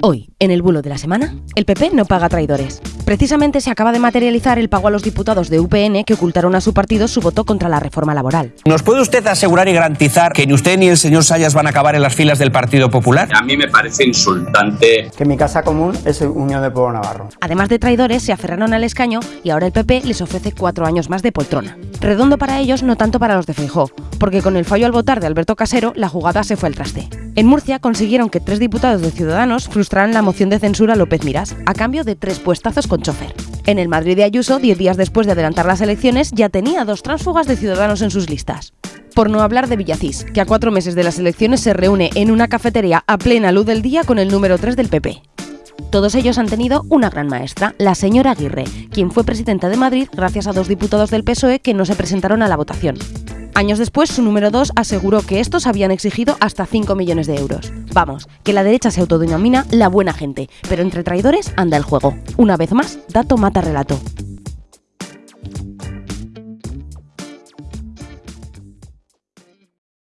Hoy, en el bulo de la semana, el PP no paga traidores. Precisamente se acaba de materializar el pago a los diputados de UPN que ocultaron a su partido su voto contra la reforma laboral. ¿Nos puede usted asegurar y garantizar que ni usted ni el señor Sayas van a acabar en las filas del Partido Popular? A mí me parece insultante. Que mi casa común es Unión de Pueblo Navarro. Además de traidores, se aferraron al escaño y ahora el PP les ofrece cuatro años más de poltrona. Redondo para ellos, no tanto para los de Feijó, porque con el fallo al votar de Alberto Casero, la jugada se fue al traste. En Murcia consiguieron que tres diputados de Ciudadanos frustraran la moción de censura a López Miras, a cambio de tres puestazos con chofer. En el Madrid de Ayuso, diez días después de adelantar las elecciones, ya tenía dos tránsfugas de Ciudadanos en sus listas. Por no hablar de Villacís, que a cuatro meses de las elecciones se reúne en una cafetería a plena luz del día con el número 3 del PP. Todos ellos han tenido una gran maestra, la señora Aguirre, quien fue presidenta de Madrid gracias a dos diputados del PSOE que no se presentaron a la votación. Años después, su número 2 aseguró que estos habían exigido hasta 5 millones de euros. Vamos, que la derecha se autodenomina la buena gente, pero entre traidores anda el juego. Una vez más, dato mata relato.